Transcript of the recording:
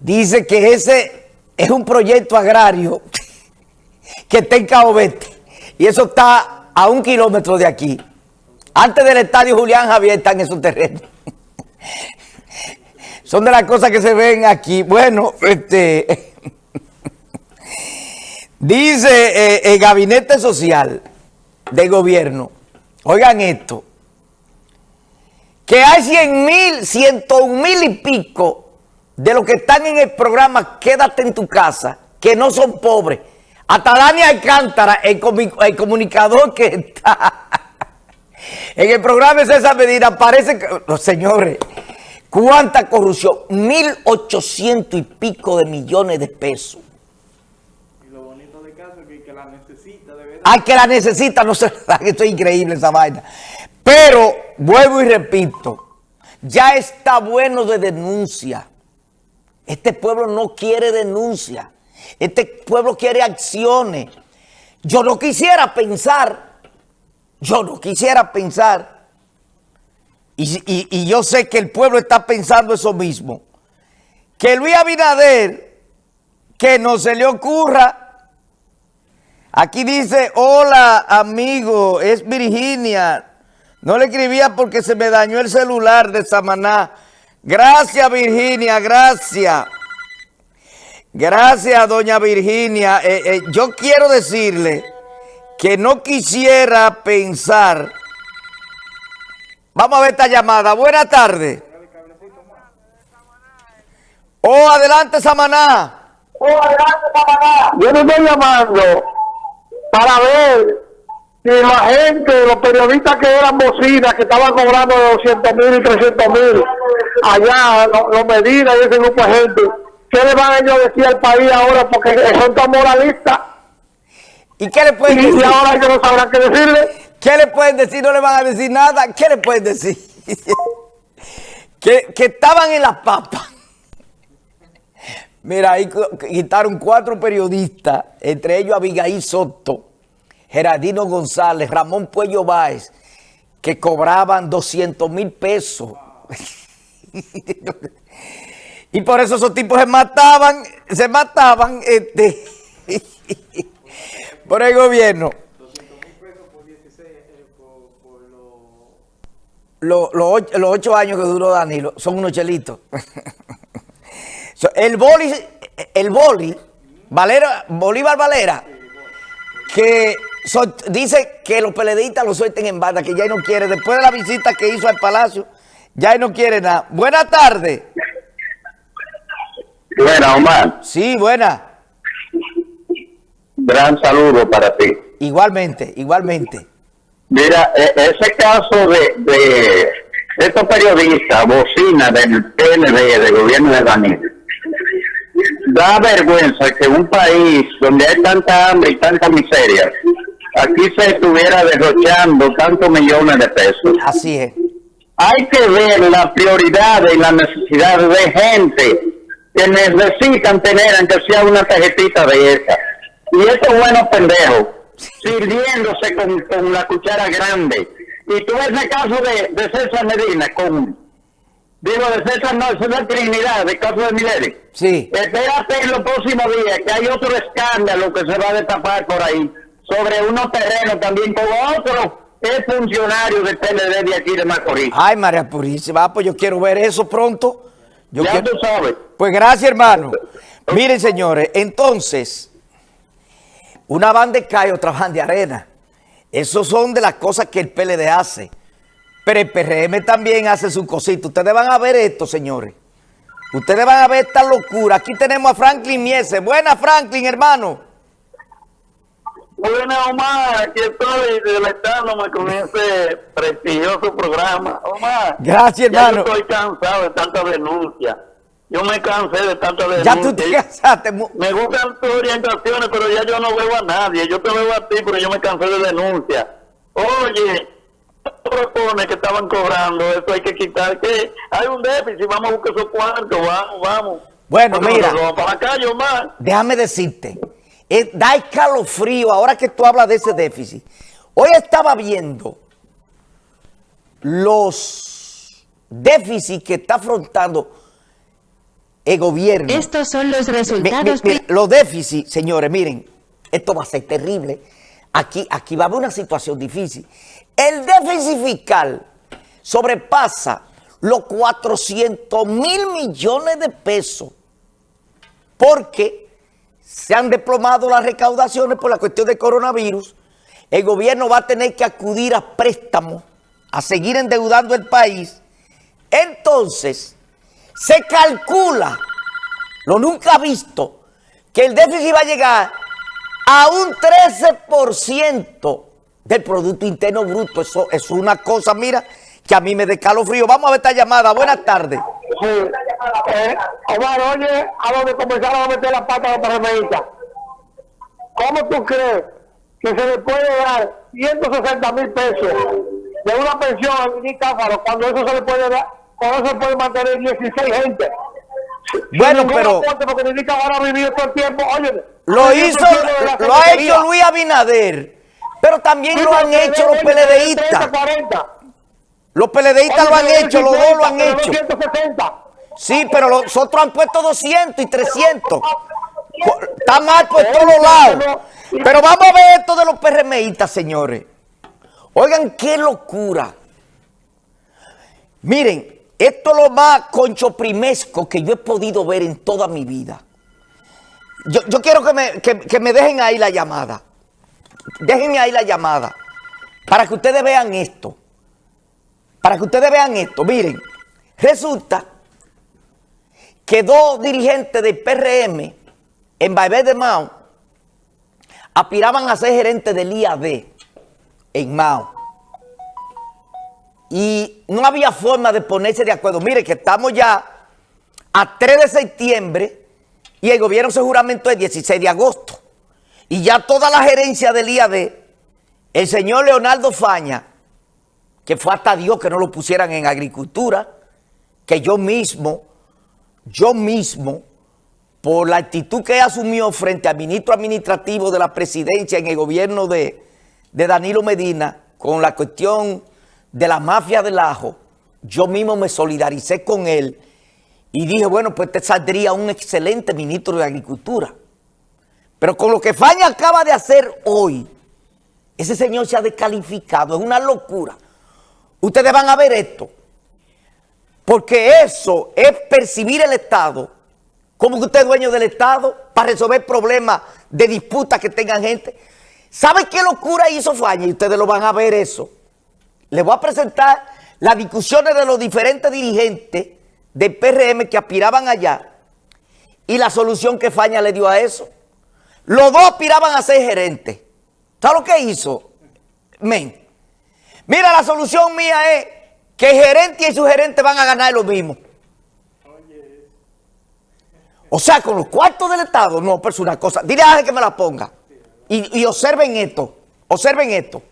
dice que ese es un proyecto agrario que está en Cabo y eso está a un kilómetro de aquí. Antes del estadio Julián Javier están esos terrenos. Son de las cosas que se ven aquí. Bueno, este... Dice eh, el Gabinete Social de Gobierno, oigan esto, que hay 100 mil, 101 mil y pico de los que están en el programa Quédate en tu casa, que no son pobres. Hasta Dani Alcántara, el, el comunicador que está en el programa de esa medida, parece que, los señores, ¿cuánta corrupción? 1.800 y pico de millones de pesos. Y lo bonito de caso es que, la necesita, de verdad. Ay, que la necesita, no sé, esto es increíble esa vaina. Pero, vuelvo y repito, ya está bueno de denuncia. Este pueblo no quiere denuncia. Este pueblo quiere acciones. Yo no quisiera pensar, yo no quisiera pensar, y, yo sé que el pueblo está pensando eso mismo, que Luis Abinader, que no se le ocurra, aquí dice, hola amigo, es Virginia, no le escribía porque se me dañó el celular de Samaná. Gracias, Virginia, gracias. Gracias, doña Virginia. Eh, eh, yo quiero decirle que no quisiera pensar... Vamos a ver esta llamada. Buenas tardes. Oh, adelante, Samaná. Oh, adelante, Samaná. Yo me estoy llamando para ver y la gente, los periodistas que eran bocinas, que estaban cobrando 200 mil y 300 mil, allá, los Medina y ese grupo de gente, ¿qué le van a ellos decir al país ahora? Porque son tan moralistas. ¿Y qué le pueden decir? Y ahora ellos no sabrán qué decirle. ¿Qué le pueden decir? No le van a decir nada. ¿Qué le pueden decir? que, que estaban en las papas. Mira, ahí quitaron cuatro periodistas, entre ellos Abigail Soto, Gerardino González, Ramón Puello Báez, que cobraban 200 mil pesos. y por eso esos tipos se mataban, se mataban este, por el gobierno. 200 mil pesos por 16, eh, por, los... Los, ocho años que duró Danilo son unos chelitos. el boli, el boli, Valera, Bolívar Valera, que dice que los peledeístas lo suelten en banda, que ya no quiere. Después de la visita que hizo al Palacio, ya no quiere nada. Buenas tardes. Buena, Omar. Sí, buena. Gran saludo para ti. Igualmente, igualmente. Mira, e, ese caso de, de estos periodistas, bocina del PND, del gobierno de Danilo, da vergüenza que un país donde hay tanta hambre y tanta miseria, aquí se estuviera derrochando tantos millones de pesos. Así es. Hay que ver las prioridades y las necesidades de gente que necesitan tener, aunque sea una tarjetita de esa. Y estos buenos pendejos, sirviéndose con, la cuchara grande. Y tú ves el caso de, de César Medina, con, digo, de César no, la Trinidad, el caso de Mileri. Sí. Espérate en los próximos días, que hay otro escándalo que se va a destapar por ahí sobre unos terrenos también con otro es funcionario del PLD de aquí de Macorís. Ay, María Purísima, pues yo quiero ver eso pronto. Yo ya tú sabes. Pues gracias, hermano. Miren, señores, entonces, una banda de calle, otra banda de arena. Esos son de las cosas que el PLD hace. Pero el PRM también hace su cosita. Ustedes van a ver esto, señores. Ustedes van a ver esta locura. Aquí tenemos a Franklin Miese. Buena, Franklin, hermano. Buenas, Omar, aquí estoy deleitándome con ese prestigioso programa. Omar, gracias, hermano. yo estoy cansado de tanta denuncia. Yo me cansé de tanta denuncia. Ya tú te cansaste. Me gustan tus orientaciones, pero ya yo no veo a nadie. Yo te veo a ti, pero yo me cansé de denuncia. Oye, propone que estaban cobrando, eso hay que quitar, que hay un déficit, vamos a buscar esos cuartos, vamos, vamos. Bueno, mira, para acá, yo más. déjame decirte, eh, da escalofrío ahora que tú hablas de ese déficit. Hoy estaba viendo los déficits que está afrontando el gobierno. Estos son los Mi- mi- resultados. mira, los déficits, señores, miren, esto va a ser terrible. Aquí, aquí va a haber una situación difícil. El déficit fiscal sobrepasa los 400 mil millones de pesos porque se han desplomado las recaudaciones por la cuestión del coronavirus. El gobierno va a tener que acudir a préstamos, a seguir endeudando el país. Entonces, se calcula lo nunca visto, que el déficit va a llegar a un 13% del Producto Interno Bruto. Eso, es una cosa, mira, que a mí me frío. Vamos a ver esta llamada. Buenas tardes. Eh, Omar, oye, a donde comenzaron a meter la pata los PRMistas. ¿Cómo tú crees que se le puede dar 160 mil pesos de una pensión a Mini Cáfaro cuando eso se le puede dar, cuando eso se puede mantener 16 gente? Bueno, pero lo hizo, lo ha hecho Luis Abinader, pero también lo han hecho los PLDistas. 40. Los PLDistas lo han hecho, los dos lo han hecho. 260. Sí, pero los otros han puesto 200 y 300. Co- Está mal por todos lados. Pero vamos a ver esto de los PRMistas, señores. Oigan, qué locura. Miren, esto es lo más conchoprimesco que yo he podido ver en toda mi vida. Yo, yo quiero que me, que me dejen ahí la llamada. Déjenme ahí la llamada. Para que ustedes vean esto. Para que ustedes vean esto. Miren, resulta que dos dirigentes del PRM en Baibé de Mao aspiraban a ser gerentes del IAD en Mao. Y no había forma de ponerse de acuerdo. Mire que estamos ya a 3 de septiembre y el gobierno se juramentó el 16 de agosto. Y ya toda la gerencia del IAD, el señor Leonardo Faña, que fue hasta Dios que no lo pusieran en agricultura, que yo mismo, yo mismo, por la actitud que asumió frente al ministro administrativo de la presidencia en el gobierno de, de Danilo Medina, con la cuestión de la mafia del ajo, yo mismo me solidaricé con él y dije, bueno, pues te saldría un excelente ministro de Agricultura. Pero con lo que Faña acaba de hacer hoy, ese señor se ha descalificado, es una locura. Ustedes van a ver esto, porque eso es percibir el Estado como que usted es dueño del Estado para resolver problemas de disputas que tengan gente. ¿Sabe qué locura hizo Faña? Y ustedes lo van a ver eso. Les voy a presentar las discusiones de los diferentes dirigentes del PRM que aspiraban allá y la solución que Faña le dio a eso. Los dos aspiraban a ser gerentes. ¿Sabes lo que hizo? Men. Mira, la solución mía es que el gerente y su gerente van a ganar lo mismo. O sea, con los cuartos del Estado, no, pero es una cosa. Dile a alguien que me la ponga. Y, y observen esto, observen esto.